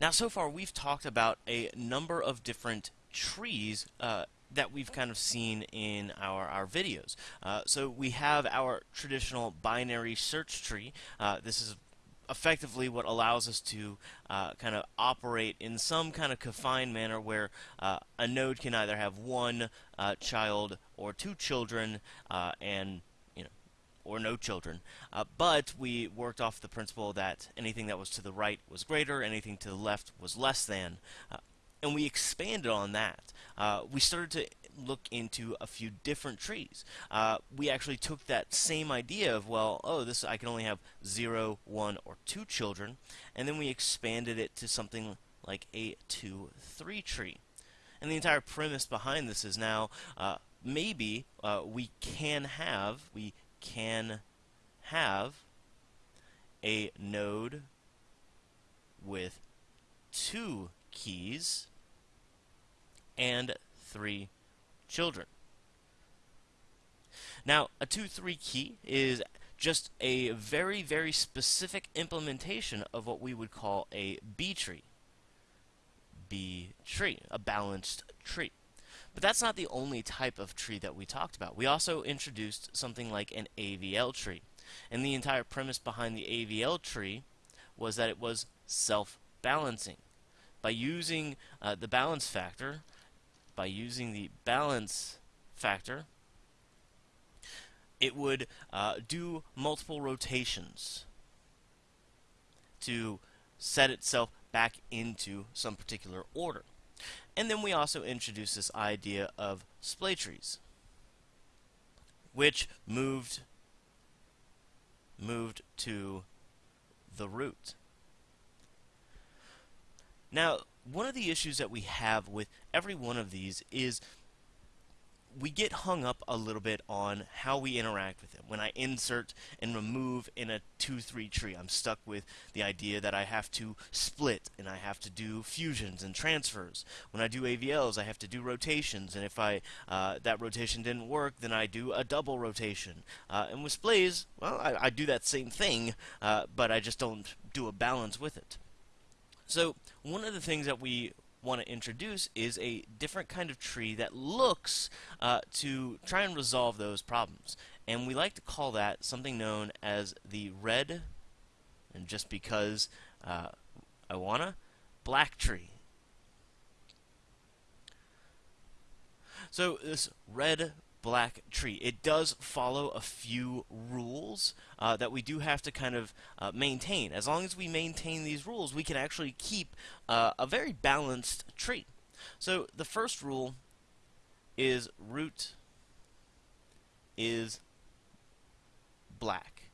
Now, so far, we've talked about a number of different trees uh, that we've kind of seen in our, our videos. Uh, so we have our traditional binary search tree. Uh, this is effectively what allows us to uh, kind of operate in some kind of confined manner where uh, a node can either have one uh, child or two children uh, and or no children uh, but we worked off the principle that anything that was to the right was greater anything to the left was less than uh, and we expanded on that. Uh, we started to look into a few different trees. Uh, we actually took that same idea of, well, oh, this I can only have 0, 1, or 2 children, and then we expanded it to something like a 2, 3 tree. And the entire premise behind this is now uh, maybe uh, we can have, we can have a node with two keys and three children. Now, a 2-3 key is just a very, very specific implementation of what we would call a B tree. B tree, a balanced tree. But that's not the only type of tree that we talked about. We also introduced something like an AVL tree. And the entire premise behind the AVL tree was that it was self-balancing. By using uh, the balance factor, by using the balance factor, it would uh, do multiple rotations to set itself back into some particular order. And then we also introduced this idea of splay trees, which moved moved to the root. Now, one of the issues that we have with every one of these is we get hung up a little bit on how we interact with it. When I insert and remove in a 2-3 tree, I'm stuck with the idea that I have to split and I have to do fusions and transfers. When I do AVLs, I have to do rotations, and if I uh, that rotation didn't work, then I do a double rotation. Uh, and with splays, well, I, I, do that same thing, uh, but I just don't do a balance with it. So one of the things that we want to introduce is a different kind of tree that looks uh, to try and resolve those problems. And we like to call that something known as the red, and just because uh, I wanna, black tree. So this red black tree. It does follow a few rules uh, that we do have to kind of uh, maintain. As long as we maintain these rules, we can actually keep uh, a very balanced tree. So the first rule is root is black.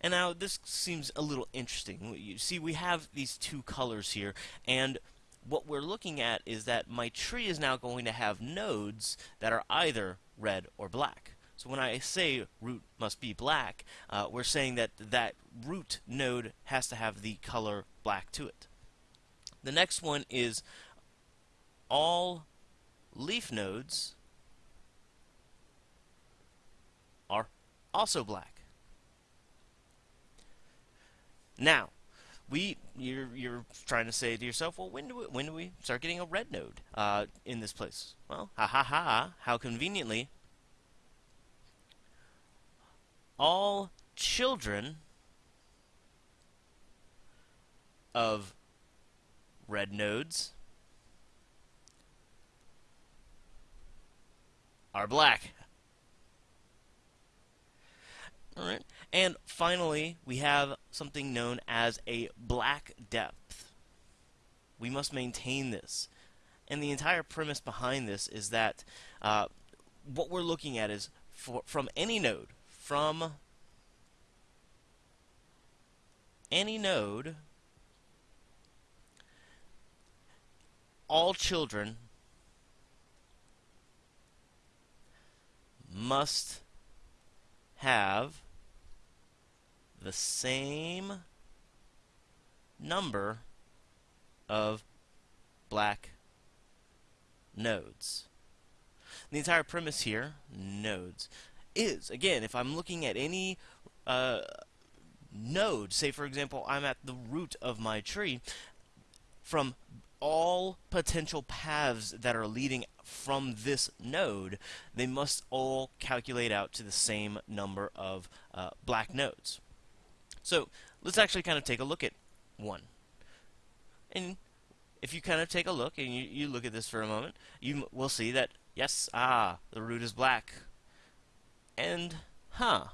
And now this seems a little interesting. You see, we have these two colors here, and what we're looking at is that my tree is now going to have nodes that are either red or black. So when I say root must be black, uh, we're saying that that root node has to have the color black to it. The next one is all leaf nodes are also black. Now, we you're you're trying to say to yourself, well, when do we when do we start getting a red node uh, in this place? Well, ha ha ha! How conveniently, all children of red nodes are black. All right. And finally, we have something known as a black depth. We must maintain this. And the entire premise behind this is that uh, what we're looking at is for, from any node, from any node, all children must have the same number of black nodes. The entire premise here, nodes, is, again, if I'm looking at any uh, node, say for example I'm at the root of my tree, from all potential paths that are leading from this node, they must all calculate out to the same number of uh, black nodes. So let's actually kind of take a look at one. And if you kind of take a look and you, you look at this for a moment, you will see that, yes, ah, the root is black. And, huh,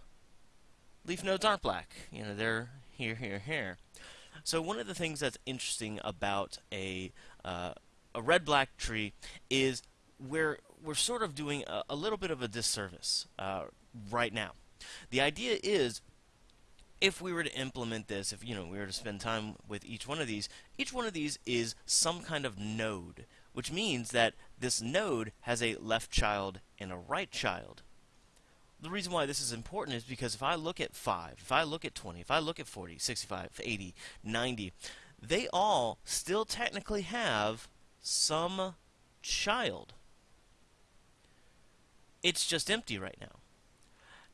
leaf nodes aren't black. You know, they're here, here, here. So one of the things that's interesting about a uh, a red-black tree is we're we're sort of doing a, a little bit of a disservice uh, right now. The idea is if we were to implement this, if you know we were to spend time with each one of these, each one of these is some kind of node, which means that this node has a left child and a right child the reason why this is important is because if I look at 5, if I look at 20, if I look at 40, 65, 80, 90, they all still technically have some child. It's just empty right now.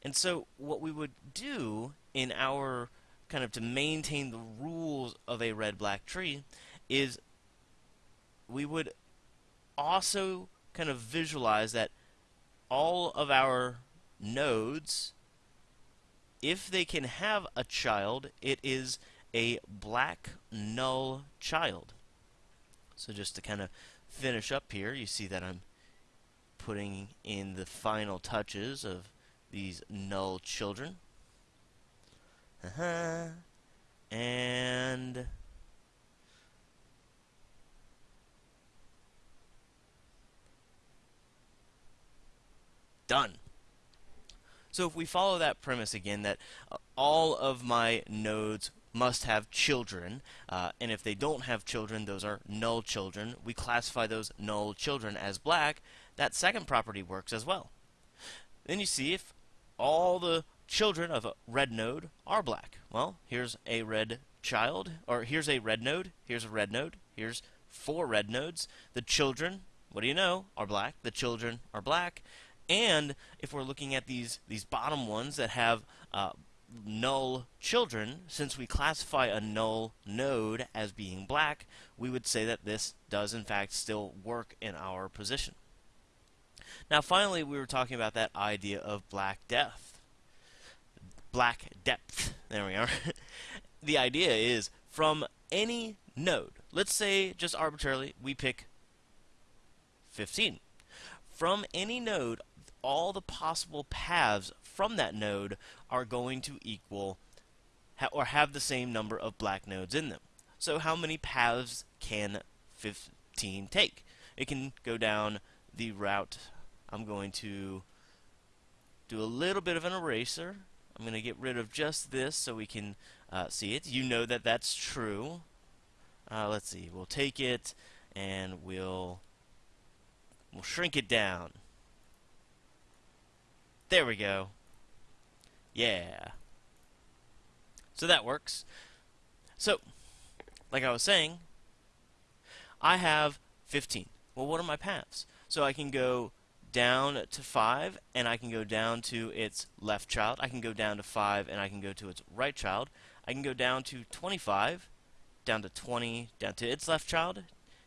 And so what we would do in our kind of to maintain the rules of a red-black tree is we would also kind of visualize that all of our nodes, if they can have a child, it is a black null child. So just to kind of finish up here, you see that I'm putting in the final touches of these null children. Uh -huh. And done. So if we follow that premise again, that uh, all of my nodes must have children, uh, and if they don't have children, those are null children. We classify those null children as black. That second property works as well. Then you see if all the children of a red node are black. Well, here's a red child, or here's a red node, here's a red node, here's four red nodes. The children, what do you know, are black. The children are black. And if we're looking at these, these bottom ones that have uh, null children, since we classify a null node as being black, we would say that this does in fact still work in our position. Now finally we were talking about that idea of black depth. Black depth. There we are. the idea is from any node, let's say just arbitrarily we pick 15. From any node all the possible paths from that node are going to equal ha or have the same number of black nodes in them. So how many paths can 15 take? It can go down the route. I'm going to do a little bit of an eraser. I'm going to get rid of just this so we can uh, see it. You know that that's true. Uh, let's see. We'll take it and we'll we'll shrink it down. There we go. Yeah. So that works. So, like I was saying, I have 15. Well, what are my paths? So I can go down to 5, and I can go down to its left child. I can go down to 5, and I can go to its right child. I can go down to 25, down to 20, down to its left child,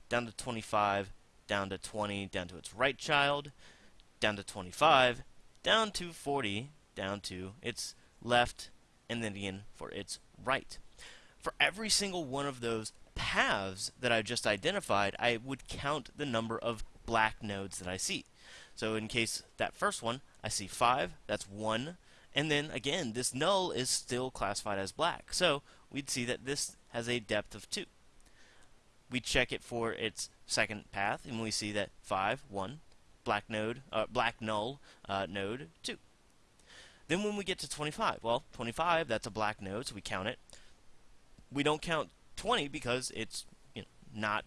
down to 25, down to 20, down to its right child, down to 25, down to 40, down to its left, and then again for its right. For every single one of those paths that I just identified, I would count the number of black nodes that I see. So in case that first one, I see 5, that's 1, and then again, this null is still classified as black. So we'd see that this has a depth of 2. We check it for its second path, and we see that 5, 1, black node, uh, black null uh, node 2. Then when we get to 25, well, 25, that's a black node, so we count it. We don't count 20 because it's you know, not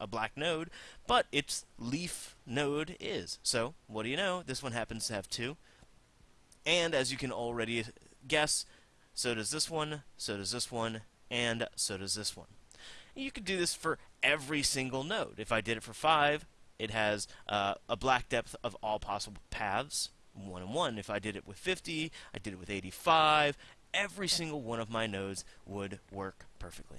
a black node, but its leaf node is. So, what do you know? This one happens to have 2. And as you can already guess, so does this one, so does this one, and so does this one. You could do this for every single node. If I did it for 5, it has uh, a black depth of all possible paths, 1 and 1. If I did it with 50, I did it with 85, every single one of my nodes would work perfectly.